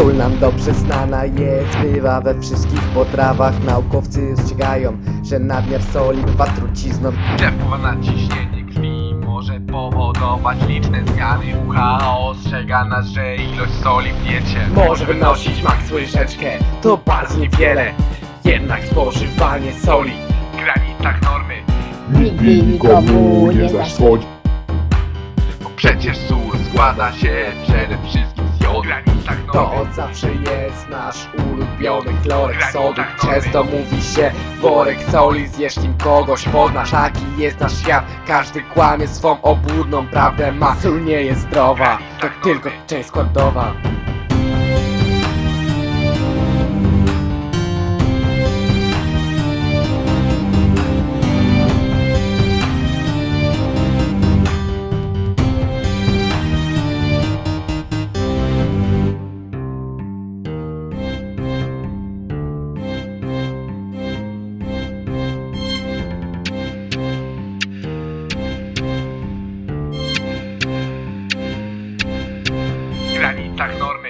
Sól nam dobrze znana jest, bywa we wszystkich potrawach. Naukowcy ostrzegają, że nadmiar soli bywa trucizną. Że wpływa na ciśnienie krwi może powodować liczne zmiany. WHO ostrzega nas, że ilość soli w diecie Może wynosić maks łyżeczkę, to bardzo niewiele. Jednak spożywanie soli. W granicach normy. Nigdy nikomu nie zaszkodzi. Bo przecież sól składa się przede wszystkim zawsze jest nasz ulubiony chlorek sodu Często mówi się worek soli, zjesz nim kogoś poznasz Taki jest nasz świat, każdy kłamie swą obłudną prawdę ma. Sól nie jest zdrowa, to tylko część składowa contactarme.